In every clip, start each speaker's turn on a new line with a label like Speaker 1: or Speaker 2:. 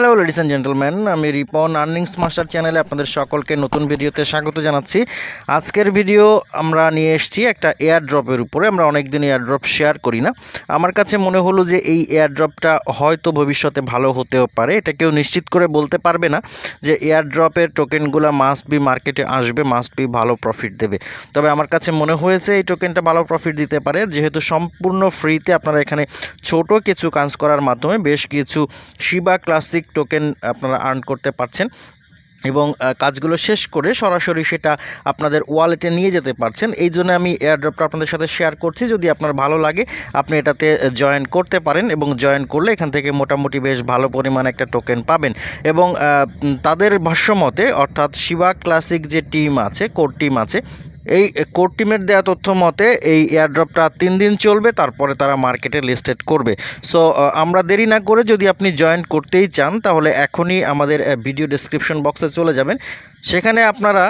Speaker 1: Hello ladies and gentleman আমি Ripon earnings master চ্যানেলে আপনাদের সকলকে নতুন ভিডিওতে স্বাগত জানাচ্ছি। আজকের ভিডিও আমরা নিয়ে এসেছি একটা এয়ার ড্রপের উপরে। আমরা অনেকদিন এয়ার ড্রপ শেয়ার করি না। আমার কাছে মনে হলো যে এই এয়ার ড্রপটা হয়তো ভবিষ্যতে ভালো হতেও পারে। এটা কেউ নিশ্চিত করে বলতে পারবে না যে এয়ার ড্রপের টোকেনগুলো মাস্ট বি মার্কেটে আসবে মাস্ট বি ভালো প্রফিট দেবে। তবে আমার কাছে মনে হয়েছে এই টোকেনটা ভালো প্রফিট দিতে পারে। যেহেতু সম্পূর্ণ ফ্রিতে আপনারা এখানে ছোট কিছু কাজ করার মাধ্যমে বেশ কিছু শিবা ক্লাসিক টোকেন আপনারা আর্ন করতে পারছেন এবং কাজগুলো শেষ করে সরাসরি সেটা আপনাদের ওয়ালেটে নিয়ে যেতে পারছেন। এই জন্য আমি এয়ারড্রপটা আপনাদের সাথে শেয়ার করছি। যদি আপনার ভালো লাগে, আপনি এটাতে জয়েন করতে পারেন এবং জয়েন করলে এখান থেকে মোটামুটি বেশ ভালো পরিমাণে একটা টোকেন পাবেন। এবং তাদের ভাষ্যমতে, অর্থাৎ শিবা ক্লাসিক যে টিম আছে কোর টিম আছে এই কোর টিমের দেওয়া তথ্য মতে, এই এয়ারড্রপটা তিন দিন চলবে, তারপরে তারা মার্কেটে লিস্টেড করবে। সো আমরা দেরি না করে যদি আপনি জয়েন করতেই চান, তাহলে এখনই আমাদের ভিডিও ডিসক্রিপশন বক্সে চলে যাবেন। সেখানে আপনারা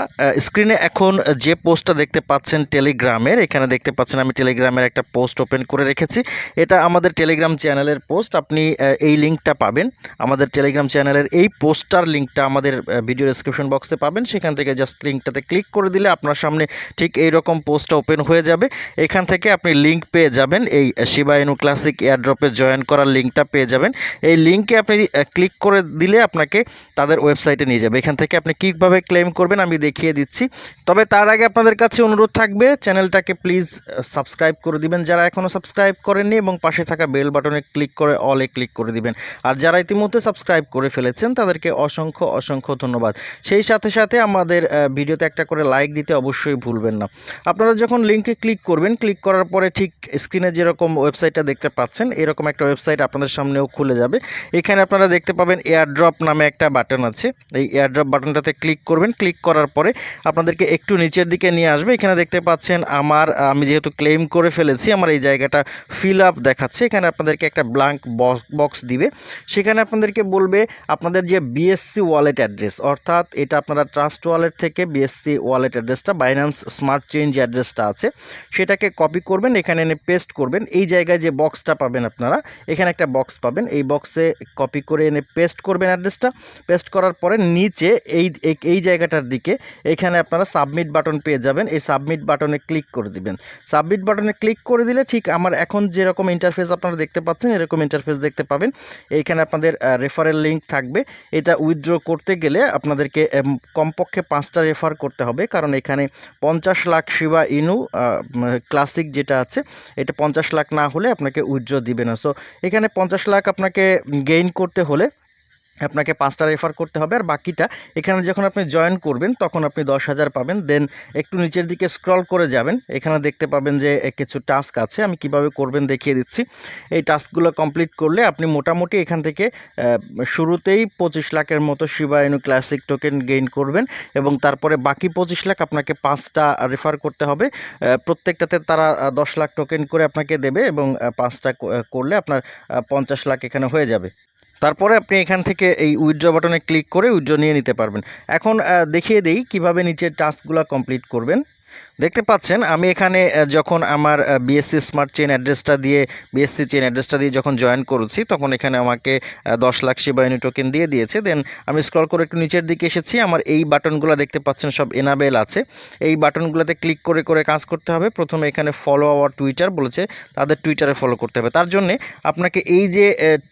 Speaker 1: স্ক্রিনে এখন যে পোস্টটা দেখতে পাচ্ছেন টেলিগ্রামের এখানে দেখতে পাচ্ছেন আমি টেলিগ্রামের একটা পোস্ট ওপেন করে রেখেছি। এটা আমাদের টেলিগ্রাম চ্যানেলের পোস্ট আপনি এই লিঙ্কটা পাবেন। আমাদের টেলিগ্রাম চ্যানেলের এই পোস্টার লিঙ্কটা আমাদের ভিডিও ডেসক্রিপশন বক্সে পাবেন। সেখান থেকে জাস্ট লিঙ্কটাতে ক্লিক করে দিলে আপনার সামনে ঠিক এই রকম পোস্টটা ওপেন হয়ে যাবে। এখান থেকে আপনি লিঙ্ক পেয়ে যাবেন। এই শিবায়নু ক্লাসিক এয়ারড্রপে জয়েন করার লিঙ্কটা পেয়ে যাবেন। এই লিঙ্কে আপনি ক্লিক করে দিলে আপনাকে তাদের ওয়েবসাইটে নিয়ে যাবে। এখান থেকে আপনি কীভাবে ক্লেম করবেন আমি দেখিয়ে দিচ্ছি। তবে তার আগে আপনাদের কাছে অনুরোধ থাকবে, চ্যানেলটাকে প্লিজ সাবস্ক্রাইব করে দিবেন। যারা এখনও সাবস্ক্রাইব করেননি এবং পাশে থাকা বেল বাটনে ক্লিক করে অলে ক্লিক করে দিবেন। আর যারা ইতিমধ্যে সাবস্ক্রাইব করে ফেলেছেন, তাদেরকে অসংখ্য অসংখ্য ধন্যবাদ। সেই সাথে সাথে আমাদের ভিডিওতে একটা করে লাইক দিতে অবশ্যই ভুলবেন না। আপনারা যখন লিঙ্কে ক্লিক করবেন ক্লিক করার পরে ঠিক স্ক্রিনে যেরকম ওয়েবসাইটটা দেখতে পাচ্ছেন, এরকম একটা ওয়েবসাইট আপনাদের সামনেও খুলে যাবে। এখানে আপনারা দেখতে পাবেন এয়ারড্রপ নামে একটা বাটন আছে। এই এয়ারড্রপ বাটনটাতে ক্লিক করবেন ক্লিক করার পরে আপনাদেরকে একটু নিচের দিকে নিয়ে আসবে। এখানে দেখতে পাচ্ছেন আমার, আমি যেহেতু ক্লেম করে ফেলেছি, আমার এই জায়গাটা ফিল আপ দেখাচ্ছে। এখানে আপনাদেরকে একটা ব্ল্যাঙ্ক বক্স দিবে। সেখানে আপনাদেরকে বলবে আপনাদের যে বিএসসি ওয়ালেট অ্যাড্রেস অর্থাৎ এটা আপনারা ট্রাস্ট ওয়ালেট থেকে বিএসসি ওয়ালেট অ্যাড্রেসটা বাইন্যান্স স্মার্ট চেঞ্জ অ্যাড্রেসটা আছে, সেটাকে কপি করবেন, এখানে এনে পেস্ট করবেন। এই জায়গায় যে বক্সটা পাবেন আপনারা, এখানে একটা বক্স পাবেন। এই বক্সে কপি করে এনে পেস্ট করবেন অ্যাড্রেসটা পেস্ট করার পরে নিচে এই, এই- এই জায়গাটার দিকে এখানে আপনারা সাবমিট বাটন পেয়ে যাবেন। এই সাবমিট বাটনে ক্লিক করে দিবেন। সাবমিট বাটনে ক্লিক করে দিলে ঠিক আমার এখন যেরকম ইন্টারফেস আপনারা দেখতে পাচ্ছেন, এরকম ইন্টারফেস দেখতে পাবেন। এইখানে আপনাদের রেফারেল লিঙ্ক থাকবে। এটা উইথড্র করতে গেলে আপনাদেরকে কমপক্ষে পাঁচটা রেফার করতে হবে। কারণ এখানে পঞ্চাশ লাখ শিবা ইনু ক্লাসিক যেটা আছে, এটা পঞ্চাশ লাখ না হলে আপনাকে উইথড্র দিবে না। সো এখানে পঞ্চাশ লাখ আপনাকে গেইন করতে হলে আপনাকে পাঁচটা রেফার করতে হবে। আর বাকিটা, এখানে যখন আপনি জয়েন করবেন, তখন আপনি দশ হাজার পাবেন। দেন একটু নিচের দিকে স্ক্রল করে যাবেন। এখানে দেখতে পাবেন যে কিছু টাস্ক আছে। আমি কীভাবে করবেন দেখিয়ে দিচ্ছি। এই টাস্কগুলো কমপ্লিট করলে আপনি মোটামুটি এখান থেকে শুরুতেই পঁচিশ লাখের মতো শিবায়নু ক্লাসিক টোকেন গেইন করবেন। এবং তারপরে বাকি পঁচিশ লাখ আপনাকে পাঁচটা রেফার করতে হবে। প্রত্যেকটাতে তারা দশ লাখ টোকেন করে আপনাকে দেবে এবং পাঁচটা করলে আপনার পঞ্চাশ লাখ এখানে হয়ে যাবে। তারপরে আপনি এখান থেকে এই উইথড্র বাটনে ক্লিক করে উইথড্র নিয়ে নিতে পারবেন। এখন দেখিয়ে দেই কীভাবে নিচের টাস্কগুলো কমপ্লিট করবেন। দেখতে পাচ্ছেন, আমি এখানে যখন আমার বিএসসি স্মার্ট চেন অ্যাড্রেসটা দিয়ে বিএসসি চেন অ্যাড্রেসটা দিয়ে যখন জয়েন করেছি, তখন এখানে আমাকে দশ লাখ শিবায়নী টোকেন দিয়ে দিয়েছে। দেন আমি স্ক্রল করে একটু নিচের দিকে এসেছি, আমার এই বাটনগুলো দেখতে পাচ্ছেন সব এনাবেল আছে। এই বাটনগুলোতে ক্লিক করে করে কাজ করতে হবে। প্রথমে এখানে ফলো আওয়ার টুইটার বলেছে, তাদের টুইটারে ফলো করতে হবে। তার জন্যে আপনাকে এই যে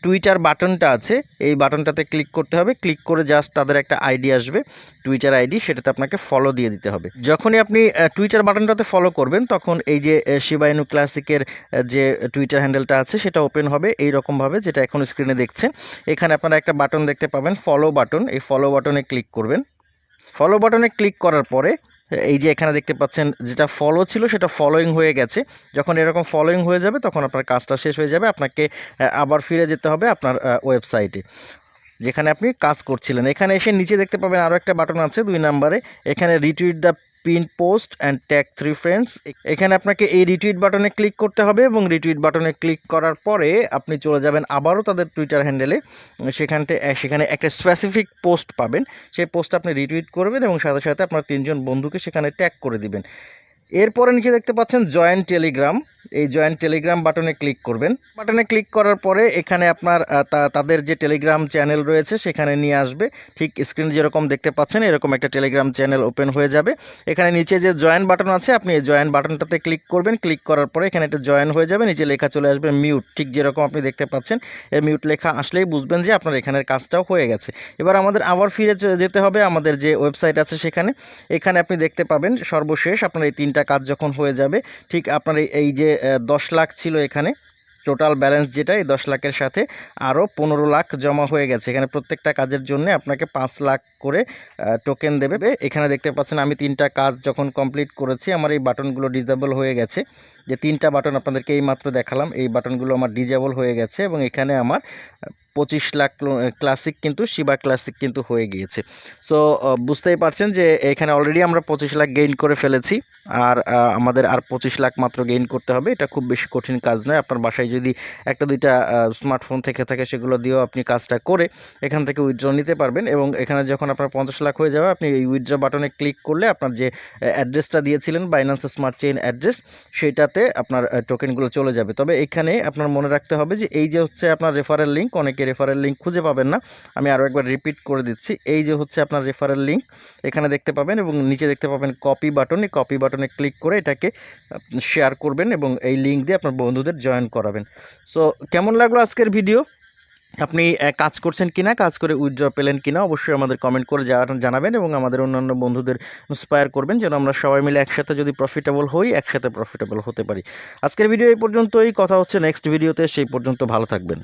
Speaker 1: টুইটার বাটনটা আছে, এই বাটনটাতে ক্লিক করতে হবে। ক্লিক করে জাস্ট তাদের একটা আইডি আসবে টুইটার আইডি সেটাতে আপনাকে ফলো দিয়ে দিতে হবে। যখনই আপনি টুইটার বাটনটাতে ফলো করবেন, তখন এই যে শিবায়নু ক্লাসিকের যে টুইটার হ্যান্ডেলটা আছে, সেটা ওপেন হবে এই রকমভাবে যেটা এখন স্ক্রিনে দেখছেন। এখানে আপনারা একটা বাটন দেখতে পাবেন ফলো বাটন এই ফলো বাটনে ক্লিক করবেন। ফলো বাটনে ক্লিক করার পরে, এই যে, এখানে দেখতে পাচ্ছেন, যেটা ফলো ছিল, সেটা ফলোয়িং হয়ে গেছে। যখন এরকম ফলোয়িং হয়ে যাবে, তখন আপনার কাজটা শেষ হয়ে যাবে, আপনাকে আবার ফিরে যেতে হবে আপনার ওয়েবসাইটে যেখানে আপনি কাজ করছিলেন। এখানে এসে নিচে দেখতে পাবেন আরও একটা বাটন আছে, দুই নাম্বারে। এখানে retweet the pin post and tag three friends. এখানে আপনাকে এই রিটুইট বাটনে ক্লিক করতে হবে এবং রিটুইট বাটনে ক্লিক করার পরে আপনি চলে যাবেন আবারও তাদের টুইটার হ্যান্ডেলে সেখানতে সেখানে একটা স্পেসিফিক পোস্ট পাবেন। সেই পোস্ট আপনি রিটুইট করবেন এবং সাথে সাথে আপনার তিনজন বন্ধুকে সেখানে ট্যাগ করে দিবেন। এরপরে নিচে দেখতে পাচ্ছেন জয়েন্ট টেলিগ্রাম এই জয়েন টেলিগ্রাম বাটনে ক্লিক করবেন। বাটনে ক্লিক করার পরে এখানে আপনার তাদের যে টেলিগ্রাম চ্যানেল রয়েছে সেখানে নিয়ে আসবে। ঠিক স্ক্রিন যেরকম দেখতে পাচ্ছেন এরকম একটা টেলিগ্রাম চ্যানেল ওপেন হয়ে যাবে। এখানে নিচে যে জয়েন বাটন আছে, আপনি এই জয়েন বাটনটাতে ক্লিক করবেন। ক্লিক করার পরে এখানে একটা জয়েন হয়ে যাবে, নিচে লেখা চলে আসবে মিউট। ঠিক যেরকম আপনি দেখতে পাচ্ছেন, এই মিউট লেখা আসলেই বুঝবেন যে আপনার এখানের কাজটাও হয়ে গেছে। এবার আমাদের আবার ফিরে যেতে হবে আমাদের যে ওয়েবসাইট আছে সেখানে। এখানে আপনি দেখতে পাবেন সর্বশেষ আপনার এই তিনটা কাজ যখন হয়ে যাবে, ঠিক আপনার এই যে দশ লাখ ছিল এখানে। টোটাল ব্যালেন্স যেটা, এই দশ লাখের সাথে আরও পনেরো লাখ জমা হয়ে গেছে। এখানে প্রত্যেকটা কাজের জন্য আপনাকে পাঁচ লাখ করে টোকেন দেবে। এখানে দেখতে পাচ্ছেন আমি তিনটা কাজ যখন কমপ্লিট করেছি, আমার এই বাটনগুলো ডিজেবল হয়ে গেছে। যে তিনটা বাটন আপনাদেরকে এই মাত্র দেখালাম, এই বাটনগুলো আমার ডিজেবল হয়ে গেছে এবং এখানে আমার পঁচিশ লাখ ক্লাসিক কিন্তু শিবা ক্লাসিক কিন্তু হয়ে গিয়েছে। সো বুঝতেই পারছেন যে এখানে অলরেডি আমরা পঁচিশ লাখ গেইন করে ফেলেছি। আর আমাদের আর পঁচিশ লাখ মাত্র গেইন করতে হবে। এটা খুব বেশি কঠিন কাজ নয়। আপনার বাসায় যদি একটা, দুইটা স্মার্টফোন থেকে থাকে, সেগুলো দিয়েও আপনি কাজটা করে এখান থেকে উইথড্র নিতে পারবেন। এবং এখানে যখন আপনার পঞ্চাশ লাখ হয়ে যাবে, আপনি এই উইথড্র বাটনে ক্লিক করলে আপনার যে অ্যাড্রেসটা দিয়েছিলেন বাইন্যান্স স্মার্ট চেইন অ্যাড্রেস সেইটাতে আপনার টোকেনগুলো চলে যাবে। তবে এখানে আপনার মনে রাখতে হবে যে, এই যে হচ্ছে আপনার রেফারেল লিঙ্ক অনেকে রেফারেল লিঙ্ক খুঁজে পাবেন না। আমি আরও একবার রিপিট করে দিচ্ছি। এই যে হচ্ছে আপনার রেফারেল লিঙ্ক এখানে দেখতে পাবেন এবং নিচে দেখতে পাবেন কপি বাটন এই কপি বাটনে ক্লিক করে এটাকে শেয়ার করবেন এবং এই লিঙ্ক দিয়ে আপনার বন্ধুদের জয়েন করাবেন। সো কেমন লাগল আজকের ভিডিও আপনি কাজ করছেন কিনা, কাজ করে উইথড্র পেলেন কিনা অবশ্যই আমাদের কমেন্ট করে জানাবেন এবং আমাদের অন্যান্য বন্ধুদের ইন্সপায়ার করবেন যেন আমরা সবাই মিলে একসাথে যদি প্রফিটেবল হই, একসাথে প্রফিটেবল হতে পারি। আজকের ভিডিও এই পর্যন্তই। কথা হচ্ছে নেক্সট ভিডিওতে সেই পর্যন্ত ভালো থাকবেন।